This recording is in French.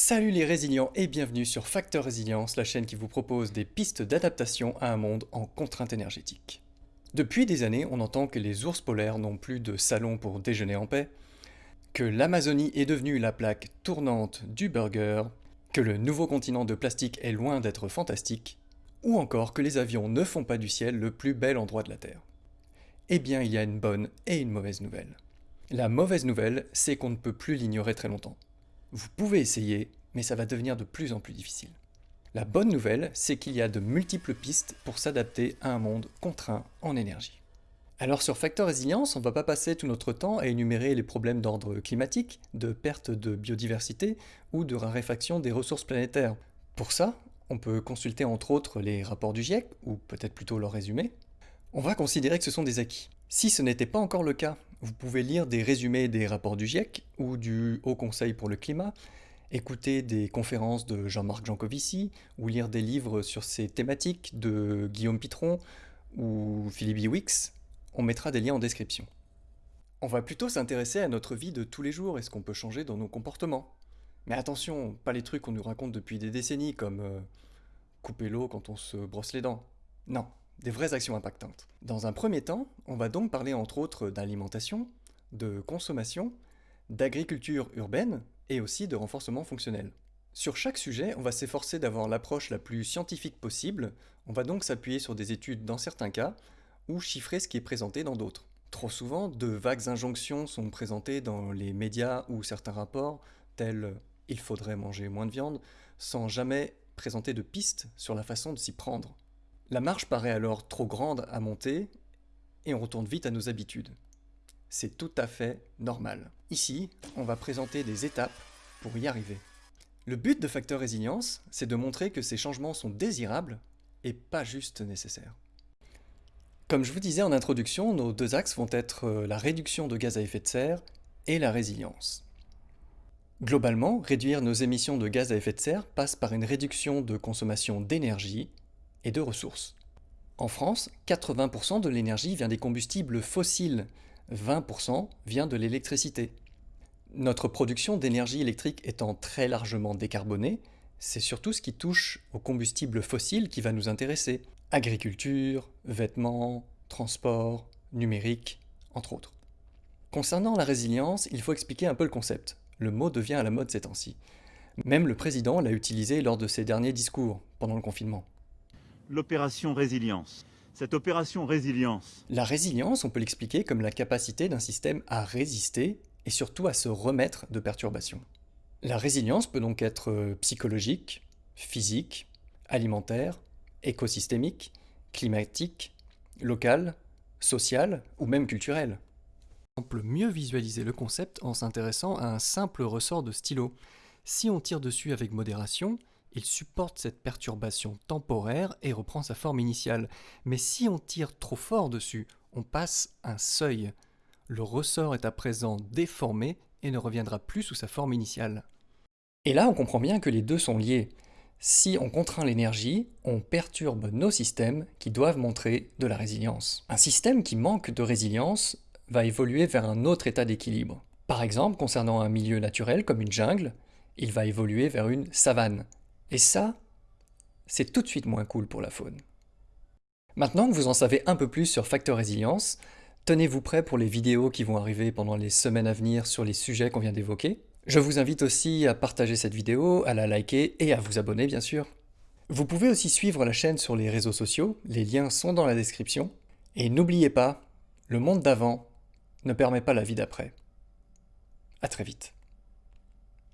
Salut les résilients et bienvenue sur Facteur Résilience, la chaîne qui vous propose des pistes d'adaptation à un monde en contrainte énergétique. Depuis des années, on entend que les ours polaires n'ont plus de salon pour déjeuner en paix, que l'Amazonie est devenue la plaque tournante du burger, que le nouveau continent de plastique est loin d'être fantastique, ou encore que les avions ne font pas du ciel le plus bel endroit de la Terre. Eh bien, il y a une bonne et une mauvaise nouvelle. La mauvaise nouvelle, c'est qu'on ne peut plus l'ignorer très longtemps. Vous pouvez essayer, mais ça va devenir de plus en plus difficile. La bonne nouvelle, c'est qu'il y a de multiples pistes pour s'adapter à un monde contraint en énergie. Alors sur Facteur Résilience, on ne va pas passer tout notre temps à énumérer les problèmes d'ordre climatique, de perte de biodiversité ou de raréfaction des ressources planétaires. Pour ça, on peut consulter entre autres les rapports du GIEC, ou peut-être plutôt leur résumé. On va considérer que ce sont des acquis. Si ce n'était pas encore le cas, vous pouvez lire des résumés des rapports du GIEC ou du Haut Conseil pour le climat, écouter des conférences de Jean-Marc Jancovici ou lire des livres sur ces thématiques de Guillaume Pitron ou Philippe Iwix. On mettra des liens en description. On va plutôt s'intéresser à notre vie de tous les jours et ce qu'on peut changer dans nos comportements. Mais attention, pas les trucs qu'on nous raconte depuis des décennies comme euh, couper l'eau quand on se brosse les dents. Non, des vraies actions impactantes. Dans un premier temps, on va donc parler entre autres d'alimentation, de consommation, d'agriculture urbaine et aussi de renforcement fonctionnel. Sur chaque sujet, on va s'efforcer d'avoir l'approche la plus scientifique possible, on va donc s'appuyer sur des études dans certains cas, ou chiffrer ce qui est présenté dans d'autres. Trop souvent, de vagues injonctions sont présentées dans les médias ou certains rapports, tels « il faudrait manger moins de viande », sans jamais présenter de pistes sur la façon de s'y prendre. La marche paraît alors trop grande à monter et on retourne vite à nos habitudes. C'est tout à fait normal. Ici, on va présenter des étapes pour y arriver. Le but de Facteur Résilience, c'est de montrer que ces changements sont désirables et pas juste nécessaires. Comme je vous disais en introduction, nos deux axes vont être euh, la réduction de gaz à effet de serre et la résilience. Globalement, réduire nos émissions de gaz à effet de serre passe par une réduction de consommation d'énergie et de ressources. En France, 80% de l'énergie vient des combustibles fossiles, 20% vient de l'électricité. Notre production d'énergie électrique étant très largement décarbonée, c'est surtout ce qui touche aux combustibles fossiles qui va nous intéresser. Agriculture, vêtements, transport, numérique, entre autres. Concernant la résilience, il faut expliquer un peu le concept. Le mot devient à la mode ces temps-ci. Même le président l'a utilisé lors de ses derniers discours, pendant le confinement l'opération résilience. Cette opération résilience... La résilience, on peut l'expliquer comme la capacité d'un système à résister et surtout à se remettre de perturbations. La résilience peut donc être euh, psychologique, physique, alimentaire, écosystémique, climatique, locale, sociale ou même culturelle. On peut mieux visualiser le concept en s'intéressant à un simple ressort de stylo. Si on tire dessus avec modération, il supporte cette perturbation temporaire et reprend sa forme initiale. Mais si on tire trop fort dessus, on passe un seuil. Le ressort est à présent déformé et ne reviendra plus sous sa forme initiale. Et là, on comprend bien que les deux sont liés. Si on contraint l'énergie, on perturbe nos systèmes qui doivent montrer de la résilience. Un système qui manque de résilience va évoluer vers un autre état d'équilibre. Par exemple, concernant un milieu naturel comme une jungle, il va évoluer vers une savane, et ça, c'est tout de suite moins cool pour la faune. Maintenant que vous en savez un peu plus sur Facteur Résilience, tenez-vous prêt pour les vidéos qui vont arriver pendant les semaines à venir sur les sujets qu'on vient d'évoquer. Je vous invite aussi à partager cette vidéo, à la liker et à vous abonner bien sûr. Vous pouvez aussi suivre la chaîne sur les réseaux sociaux, les liens sont dans la description. Et n'oubliez pas, le monde d'avant ne permet pas la vie d'après. A très vite.